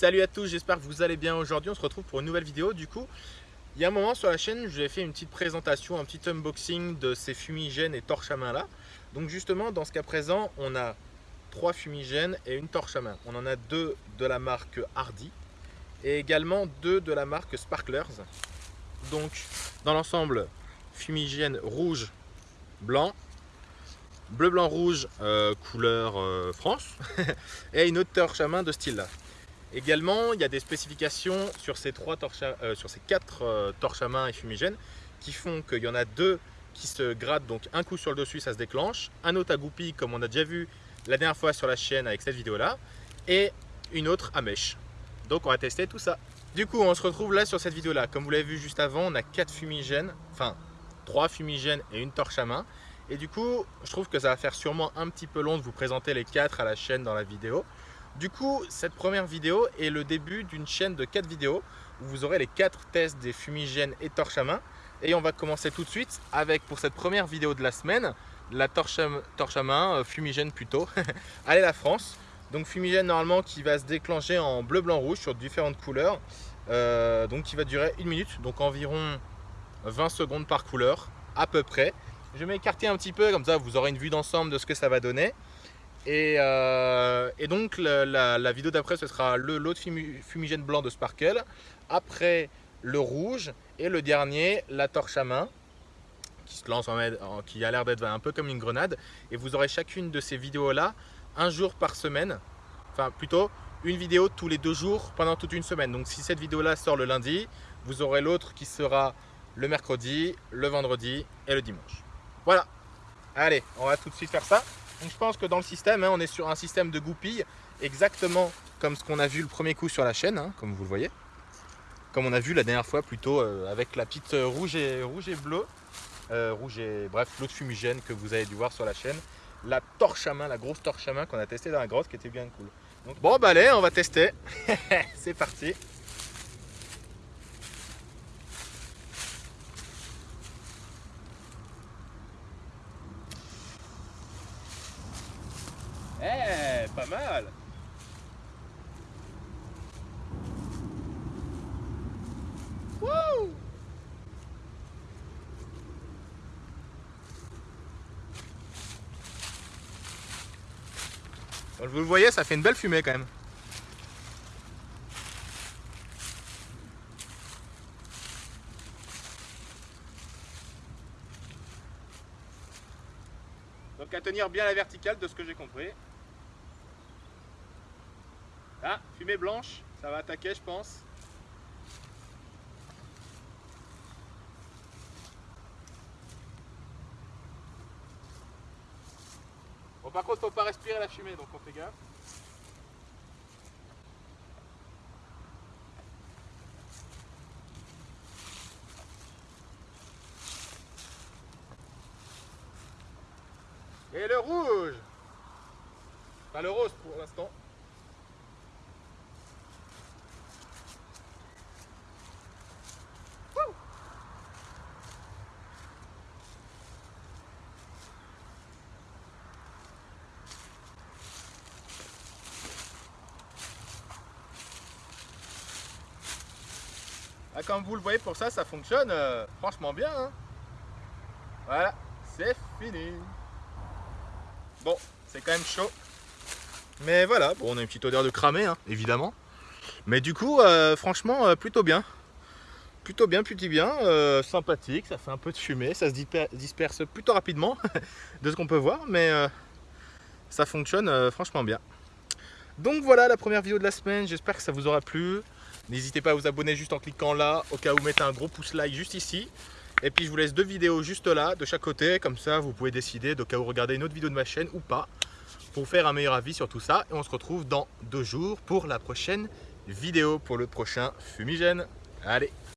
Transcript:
Salut à tous, j'espère que vous allez bien aujourd'hui. On se retrouve pour une nouvelle vidéo. Du coup, il y a un moment sur la chaîne, vous fait une petite présentation, un petit unboxing de ces fumigènes et torches à main là. Donc justement, dans ce cas présent, on a trois fumigènes et une torche à main. On en a deux de la marque Hardy et également deux de la marque Sparklers. Donc dans l'ensemble, fumigène rouge, blanc, bleu, blanc, rouge, euh, couleur euh, France et une autre torche à main de style là. Également, il y a des spécifications sur ces, trois torches euh, sur ces quatre torches à main et fumigènes qui font qu'il y en a deux qui se grattent, donc un coup sur le dessus, ça se déclenche, un autre à goupille, comme on a déjà vu la dernière fois sur la chaîne avec cette vidéo là, et une autre à mèche. Donc on va tester tout ça. Du coup, on se retrouve là sur cette vidéo là. Comme vous l'avez vu juste avant, on a quatre fumigènes, enfin trois fumigènes et une torche à main. Et du coup, je trouve que ça va faire sûrement un petit peu long de vous présenter les quatre à la chaîne dans la vidéo. Du coup, cette première vidéo est le début d'une chaîne de quatre vidéos où vous aurez les quatre tests des fumigènes et torches à main. Et on va commencer tout de suite avec, pour cette première vidéo de la semaine, la torche à, torche à main, euh, fumigène plutôt. Allez la France Donc fumigène normalement qui va se déclencher en bleu, blanc, rouge sur différentes couleurs. Euh, donc qui va durer une minute, donc environ 20 secondes par couleur à peu près. Je vais m'écarter un petit peu, comme ça vous aurez une vue d'ensemble de ce que ça va donner. Et, euh, donc la, vidéo d'après ce sera l'autre fumigène blanc de Sparkle. Après le rouge et le dernier la torche à main qui se lance qui a l'air d'être un peu comme une grenade. Et vous aurez chacune de ces vidéos là un jour par semaine. Enfin plutôt une vidéo tous les deux jours pendant toute une semaine. Donc si cette vidéo là sort le lundi, vous aurez l'autre qui sera le mercredi, le vendredi et le dimanche. Voilà. Allez, on va tout de suite faire ça. Donc je pense que dans le système, hein, on est sur un système de goupille exactement comme ce qu'on a vu le premier coup sur la chaîne, hein, comme vous le voyez. Comme on a vu la dernière fois plutôt euh, avec la petite euh, rouge et, rouge et bleu. Euh, rouge et bref, l'autre fumigène que vous avez dû voir sur la chaîne. La torche à main, la grosse torche à main qu'on a testé dans la grotte qui était bien cool. bon bah allez, on va tester. C'est parti. Eh, pas mal Wouh vous le voyez, ça fait une belle fumée quand même. Donc à tenir bien la verticale de ce que j'ai compris. Ah, fumée blanche, ça va attaquer je pense. Bon par contre faut pas respirer la fumée donc on fait gaffe. Et le rouge Pas le rose pour l'instant. Ah, comme vous le voyez pour ça, ça fonctionne euh, franchement bien. Hein. voilà, c'est fini. Bon, c'est quand même chaud. Mais voilà, bon, on a une petite odeur de cramé, hein, évidemment. Mais du coup, euh, franchement, euh, plutôt bien. Plutôt bien, plutôt bien. sympathique, ça fait un peu de fumée, ça se disperse plutôt rapidement de ce qu'on peut voir. Mais ça fonctionne franchement bien. Donc voilà la première vidéo de la semaine, j'espère que ça vous aura plu. N'hésitez pas à vous abonner juste en cliquant là, au cas où mettez un gros pouce like juste ici. Et puis je vous laisse deux vidéos juste là, de chaque côté, comme ça vous pouvez décider de cas où regarder une autre vidéo de ma chaîne ou pas, pour faire un meilleur avis sur tout ça. Et on se retrouve dans deux jours pour la prochaine vidéo, pour le prochain fumigène. Allez